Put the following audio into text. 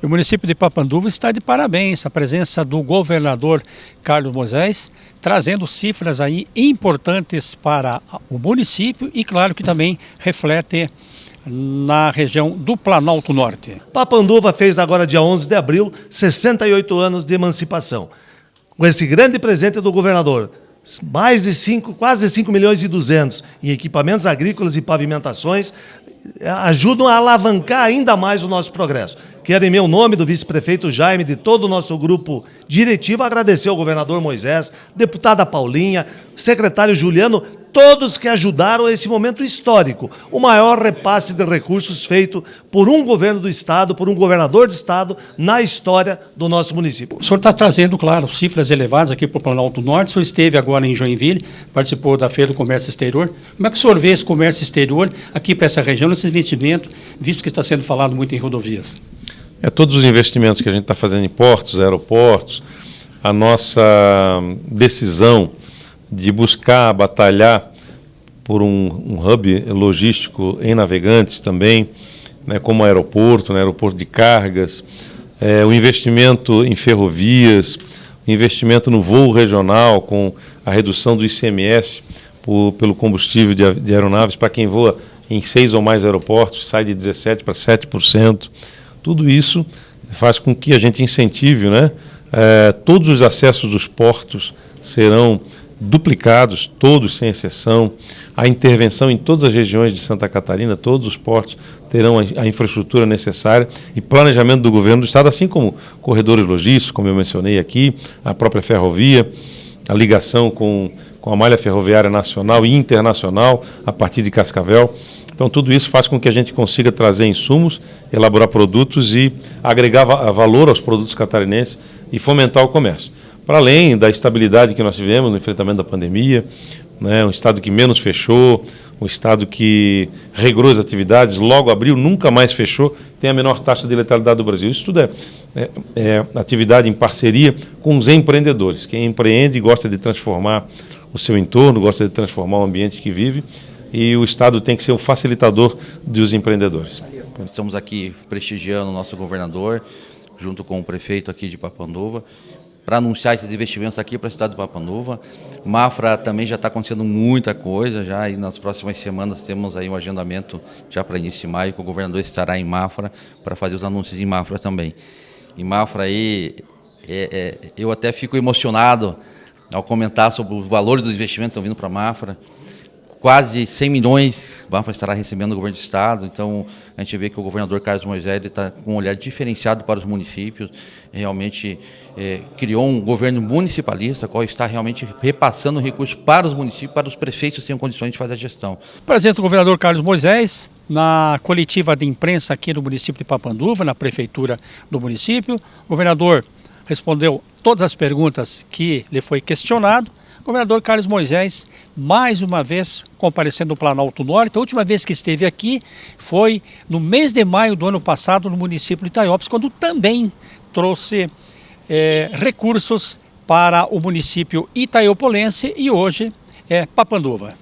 O município de Papanduva está de parabéns a presença do governador Carlos Moisés, trazendo cifras aí importantes para o município e claro que também reflete na região do Planalto Norte. Papanduva fez agora dia 11 de abril 68 anos de emancipação. Com esse grande presente do governador, mais de 5, quase 5 milhões e 200 em equipamentos agrícolas e pavimentações, ajudam a alavancar ainda mais o nosso progresso. Quero, em meu nome, do vice-prefeito Jaime, de todo o nosso grupo diretivo, agradecer ao governador Moisés, deputada Paulinha, secretário Juliano, todos que ajudaram esse momento histórico, o maior repasse de recursos feito por um governo do Estado, por um governador de Estado, na história do nosso município. O senhor está trazendo, claro, cifras elevadas aqui para o Planalto Norte, o senhor esteve agora em Joinville, participou da Feira do Comércio Exterior. Como é que o senhor vê esse comércio exterior aqui para essa região, esse investimento, visto que está sendo falado muito em rodovias? É todos os investimentos que a gente está fazendo em portos, aeroportos, a nossa decisão de buscar batalhar por um, um hub logístico em Navegantes também, né, como aeroporto, né, aeroporto de cargas, é, o investimento em ferrovias, o investimento no voo regional com a redução do ICMS por, pelo combustível de, de aeronaves para quem voa em seis ou mais aeroportos, sai de 17% para 7%. Tudo isso faz com que a gente incentive, né? É, todos os acessos dos portos serão duplicados, todos sem exceção. A intervenção em todas as regiões de Santa Catarina, todos os portos terão a, a, infraestrutura necessária e planejamento do governo do Estado, assim como corredores logísticos, como eu mencionei aqui, a própria ferrovia, a ligação com, com a malha ferroviária nacional e internacional a partir de Cascavel. Então, tudo isso faz com que a gente consiga trazer insumos, elaborar produtos e agregar va valor aos produtos catarinenses e fomentar o comércio para além da estabilidade que nós tivemos no enfrentamento da pandemia, né, um estado que menos fechou, um estado que regrou as atividades, logo abriu, nunca mais fechou, tem a menor taxa de letalidade do Brasil. Isso tudo é, é, é atividade em parceria com os empreendedores. Quem empreende gosta de transformar o seu entorno, gosta de transformar o ambiente que vive e o Estado tem que ser o facilitador dos empreendedores. Estamos aqui prestigiando o nosso governador, junto com o prefeito aqui de Papanduva, para anunciar esses investimentos aqui para a cidade do Papanduva. Mafra também já está acontecendo muita coisa, já e nas próximas semanas temos aí um agendamento já para início de maio, que o governador estará em Mafra para fazer os anúncios em Mafra também. Em Mafra aí, é, é, eu até fico emocionado ao comentar sobre os valores dos investimentos que estão vindo para Mafra quase 100 milhões Banfa estará recebendo o governo do estado, então a gente vê que o governador Carlos Moisés está com um olhar diferenciado para os municípios, realmente é, criou um governo municipalista, qual está realmente repassando recursos para os municípios, para os prefeitos que tenham condições de fazer a gestão. Presença do governador Carlos Moisés, na coletiva de imprensa aqui no município de Papanduva, na prefeitura do município, governador respondeu todas as perguntas que lhe foi questionado, governador Carlos Moisés, mais uma vez comparecendo no Planalto Norte. A última vez que esteve aqui foi no mês de maio do ano passado, no município de Itaiópolis, quando também trouxe é, recursos para o município itaiopolense e hoje é Papanduva.